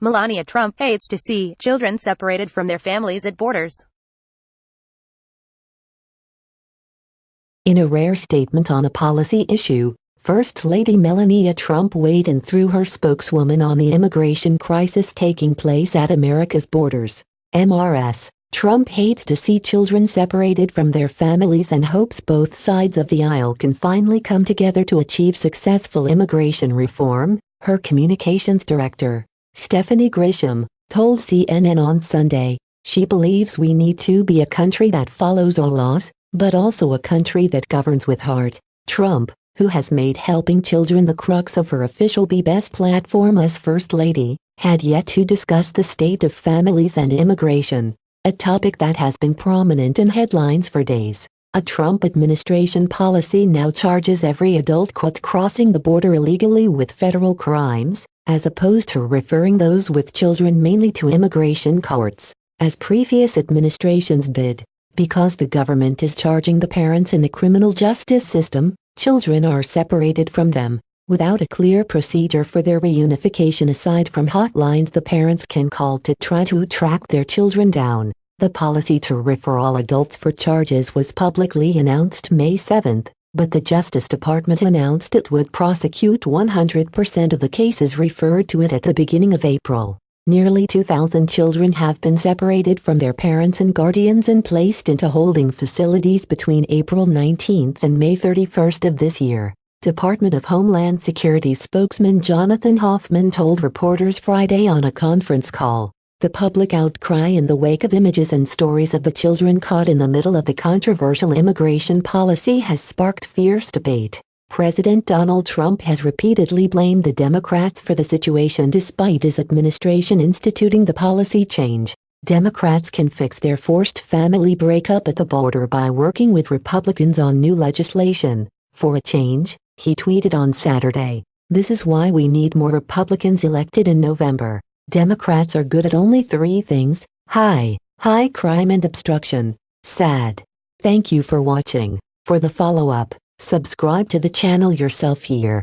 Melania Trump hates to see children separated from their families at borders. In a rare statement on a policy issue, First Lady Melania Trump weighed in through her spokeswoman on the immigration crisis taking place at America's borders. MRS. Trump hates to see children separated from their families and hopes both sides of the aisle can finally come together to achieve successful immigration reform, her communications director, Stephanie Grisham, told CNN on Sunday. She believes we need to be a country that follows all laws, but also a country that governs with heart. Trump, who has made helping children the crux of her official Be Best platform as First Lady, had yet to discuss the state of families and immigration a topic that has been prominent in headlines for days. A Trump administration policy now charges every adult caught crossing the border illegally with federal crimes, as opposed to referring those with children mainly to immigration courts, as previous administrations did. Because the government is charging the parents in the criminal justice system, children are separated from them, without a clear procedure for their reunification aside from hotlines the parents can call to try to track their children down. The policy to refer all adults for charges was publicly announced May 7, but the Justice Department announced it would prosecute 100% of the cases referred to it at the beginning of April. Nearly 2,000 children have been separated from their parents and guardians and placed into holding facilities between April 19 and May 31 of this year. Department of Homeland Security spokesman Jonathan Hoffman told reporters Friday on a conference call. The public outcry in the wake of images and stories of the children caught in the middle of the controversial immigration policy has sparked fierce debate. President Donald Trump has repeatedly blamed the Democrats for the situation despite his administration instituting the policy change. Democrats can fix their forced family breakup at the border by working with Republicans on new legislation. For a change, he tweeted on Saturday, This is why we need more Republicans elected in November. Democrats are good at only three things, high, high crime and obstruction. Sad. Thank you for watching. For the follow-up, subscribe to the channel yourself here.